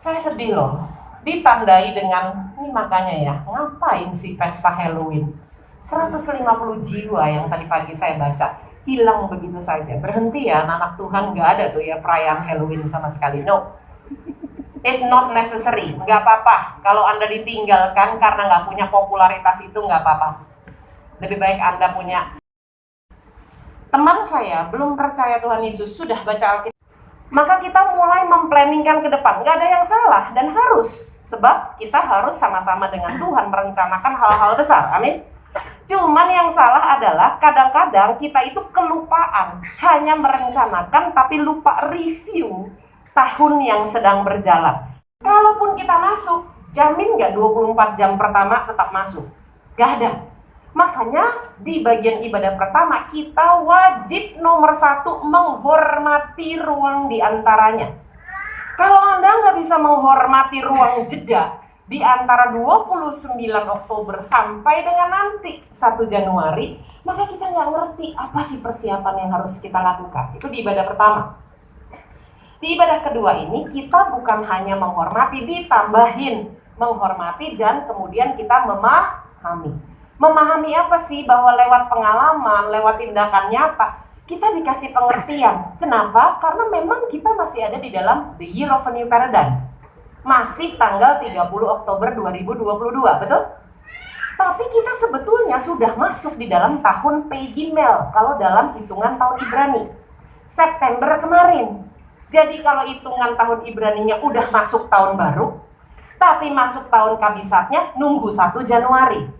Saya sedih loh, ditandai dengan, ini makanya ya, ngapain sih pesta Halloween? 150 jiwa yang tadi pagi saya baca, hilang begitu saja. Berhenti ya, anak Tuhan nggak ada tuh ya perayaan Halloween sama sekali. No, it's not necessary. Nggak apa-apa. Kalau Anda ditinggalkan karena nggak punya popularitas itu nggak apa-apa. Lebih baik Anda punya teman saya belum percaya Tuhan Yesus sudah baca Alkitab maka kita mulai memplanningkan ke depan. Nggak ada yang salah dan harus. Sebab kita harus sama-sama dengan Tuhan merencanakan hal-hal besar. Amin. Cuman yang salah adalah kadang-kadang kita itu kelupaan. Hanya merencanakan tapi lupa review tahun yang sedang berjalan. Kalaupun kita masuk jamin nggak 24 jam pertama tetap masuk? Gak ada Makanya di bagian ibadah pertama kita wajib nomor satu menghormati ruang di antaranya. Kalau Anda nggak bisa menghormati ruang jeda di antara 29 Oktober sampai dengan nanti 1 Januari, maka kita nggak ngerti apa sih persiapan yang harus kita lakukan. Itu di ibadah pertama. Di ibadah kedua ini kita bukan hanya menghormati, ditambahin menghormati dan kemudian kita memahami memahami apa sih bahwa lewat pengalaman, lewat tindakan nyata, kita dikasih pengertian. Kenapa? Karena memang kita masih ada di dalam the year of a new paradigm. Masih tanggal 30 Oktober 2022, betul? Tapi kita sebetulnya sudah masuk di dalam tahun Pegimel kalau dalam hitungan tahun Ibrani. September kemarin. Jadi kalau hitungan tahun Ibraninya udah masuk tahun baru, tapi masuk tahun kabisatnya nunggu 1 Januari.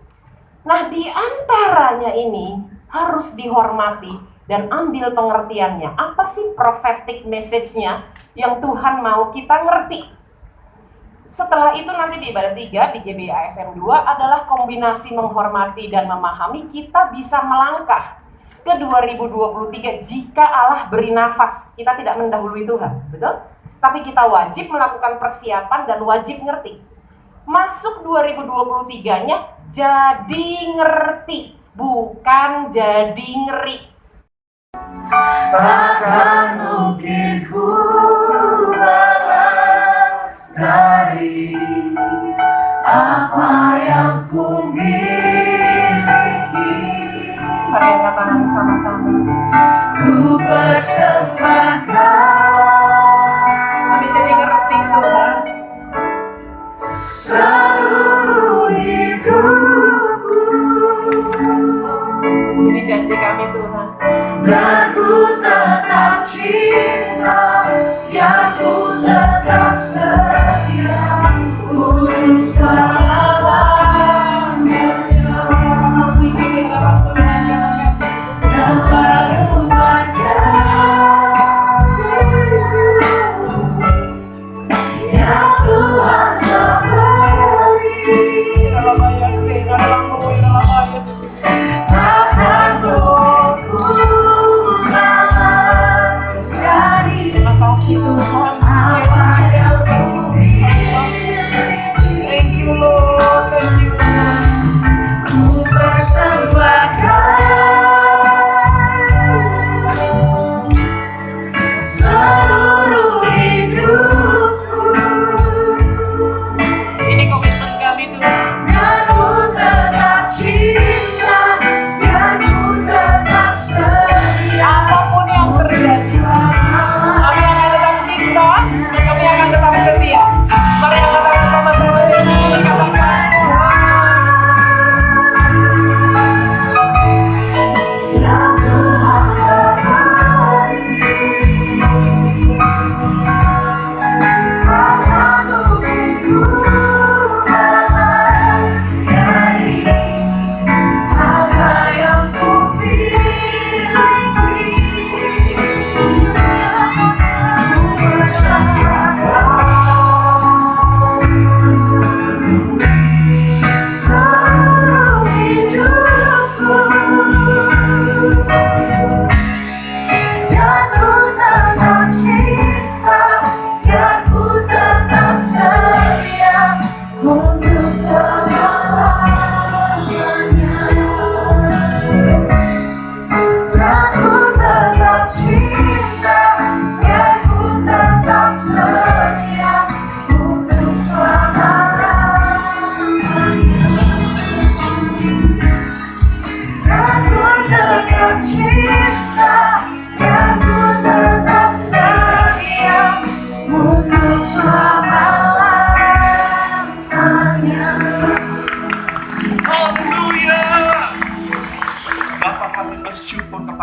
Nah, di antaranya ini harus dihormati dan ambil pengertiannya. Apa sih prophetic message-nya yang Tuhan mau kita ngerti? Setelah itu nanti di ibadah 3 di GBA SM 2 adalah kombinasi menghormati dan memahami kita bisa melangkah ke 2023 jika Allah beri nafas. Kita tidak mendahului Tuhan, betul? Tapi kita wajib melakukan persiapan dan wajib ngerti. Masuk 2023-nya jadi ngerti, bukan jadi ngeri. Takkan mungkin ku balas dari apa yang ku miliki. Angkat tangan sama-sama. Ku persembahkan janji kami Tuhan. dan ku tetap cinta,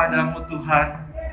kepadamu Tuhan.